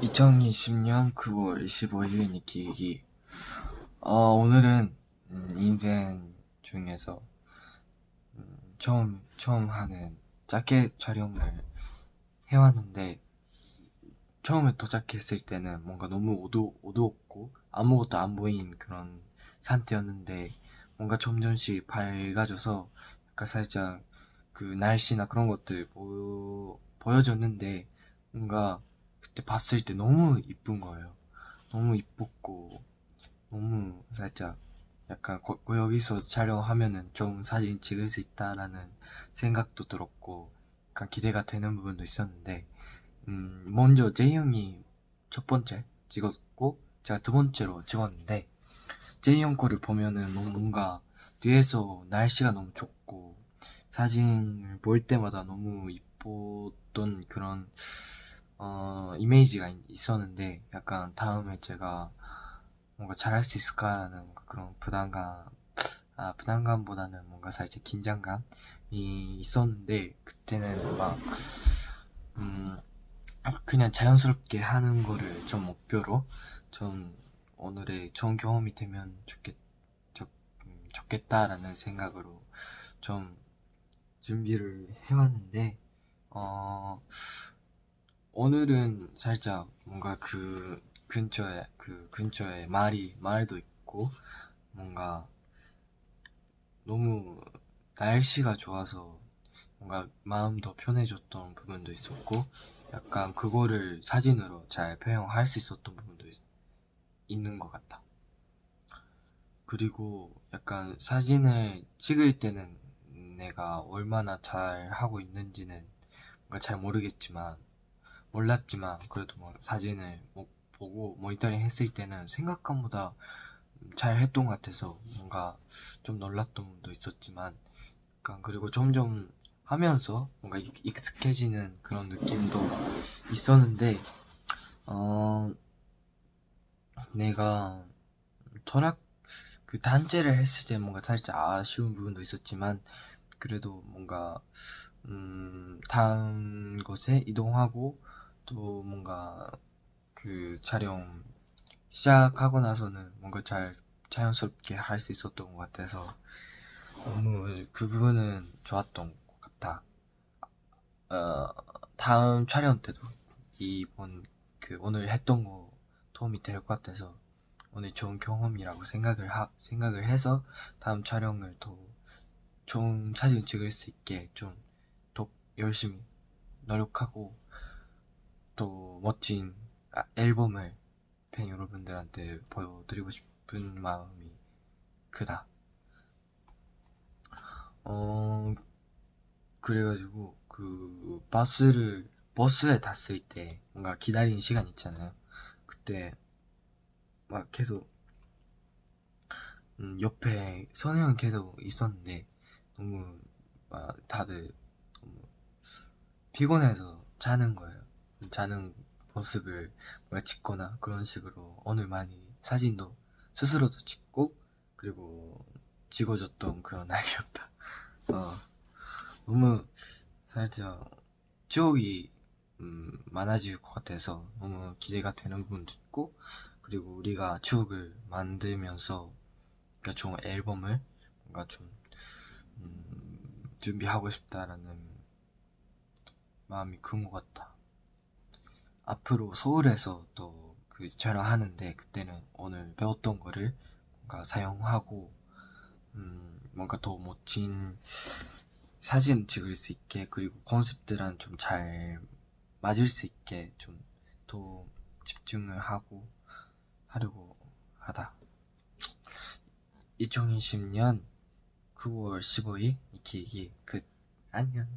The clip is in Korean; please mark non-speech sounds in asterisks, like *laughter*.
2020년 9월 25일 니키기 어, 오늘은 음, 인생 중에서 음, 처음 처음 하는 자켓 촬영을 해왔는데 처음에 도착했을 때는 뭔가 너무 어두, 어두웠고 아무것도 안 보인 그런 상태였는데 뭔가 점점씩 밝아져서 약간 살짝 그 날씨나 그런 것들 보여, 보여줬는데 뭔가 그때 봤을 때 너무 이쁜 거예요. 너무 이뻤고 너무 살짝 약간 거, 여기서 촬영하면은 좋은 사진 찍을 수 있다라는 생각도 들었고 약간 기대가 되는 부분도 있었는데 음, 먼저 제이 형이 첫 번째 찍었고 제가 두 번째로 찍었는데 제이 형 거를 보면은 너무 뭔가 뒤에서 날씨가 너무 좋고 사진을 볼 때마다 너무 이뻤던 그런 어, 이미지가 있었는데 약간 다음에 제가 뭔가 잘할 수 있을까라는 그런 부담감 아 부담감보다는 뭔가 살짝 긴장감이 있었는데 그때는 막 음, 그냥 자연스럽게 하는 거를 좀 목표로 좀 오늘의 좋은 경험이 되면 좋겠, 좋, 음, 좋겠다라는 생각으로 좀 준비를 해왔는데 어 오늘은 살짝 뭔가 그 근처에 그 근처에 말이 말도 있고 뭔가 너무 날씨가 좋아서 뭔가 마음도 편해졌던 부분도 있었고 약간 그거를 사진으로 잘 표현할 수 있었던 부분도 있는 것 같다. 그리고 약간 사진을 찍을 때는 내가 얼마나 잘 하고 있는지는 잘 모르겠지만 몰랐지만 그래도 뭐 사진을 보고 모니터링 했을 때는 생각보다 잘 했던 것 같아서 뭔가 좀 놀랐던 부분도 있었지만 약간 그리고 점점 하면서 뭔가 익숙해지는 그런 느낌도 있었는데 어 내가 철학 그 단체를 했을 때 뭔가 살짝 아쉬운 부분도 있었지만 그래도 뭔가 음 다음 곳에 이동하고 또 뭔가 그 촬영 시작하고 나서는 뭔가 잘 자연스럽게 할 수 있었던 것 같아서 너무 그 부분은 좋았던 것 같다. 어, 다음 촬영 때도 이번 그 오늘 했던 거 도움이 될 것 같아서 오늘 좋은 경험이라고 생각을 하, 생각을 해서 다음 촬영을 더 좋은 사진 찍을 수 있게 좀 더 열심히 노력하고 또 멋진 아, 앨범을 팬 여러분들한테 보여드리고 싶은 마음이 크다. 어, 그래가지고 그 버스를 버스에 탔을 때 뭔가 기다리는 시간 있잖아요. 그때 막 계속 음, 옆에 선우형 계속 있었는데 너무 막 다들 너무 피곤해서 자는 거예요. 자는 모습을 뭔가 찍거나 그런 식으로 오늘 많이 사진도 스스로도 찍고 그리고 찍어줬던 그런 *laughs* 날이었다. 어, 너무 살짝 추억이 음, 많아질 것 같아서 너무 기대가 되는 부분도 있고 그리고 우리가 추억을 만들면서 그러니까 좋은 앨범을 뭔가 좀 음, 준비하고 싶다라는 마음이 큰 것 같다. 앞으로 서울에서 또 그 촬영하는데 그때는 오늘 배웠던 거를 뭔가 사용하고 음 뭔가 더 멋진 사진 찍을 수 있게 그리고 컨셉들랑 좀 잘 맞을 수 있게 좀 더 집중을 하고 하려고 하다. 2020년 9월 15일 니키기 끝. 안녕